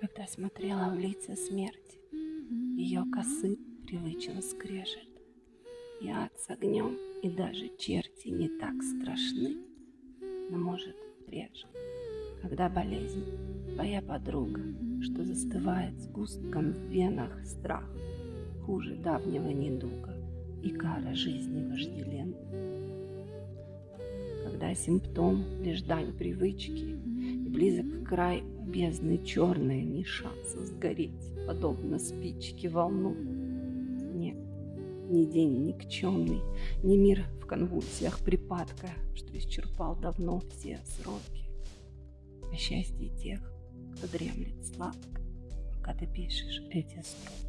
Когда смотрела в лица смерти, ее косы привычно скрежет. И ад с огнем, и даже черти не так страшны, но, может, реже. Когда болезнь, твоя подруга, что застывает с густком в венах страх, хуже давнего недуга и кара жизни вожделен. Когда симптом лишь дань привычки, близок край бездны черной, ни шанса сгореть, подобно спичке волну. Нет, ни день никчемный, ни мир в конвульсиях припадка, что исчерпал давно все сроки. О счастье тех, кто дремлет сладко, пока ты пишешь эти строки.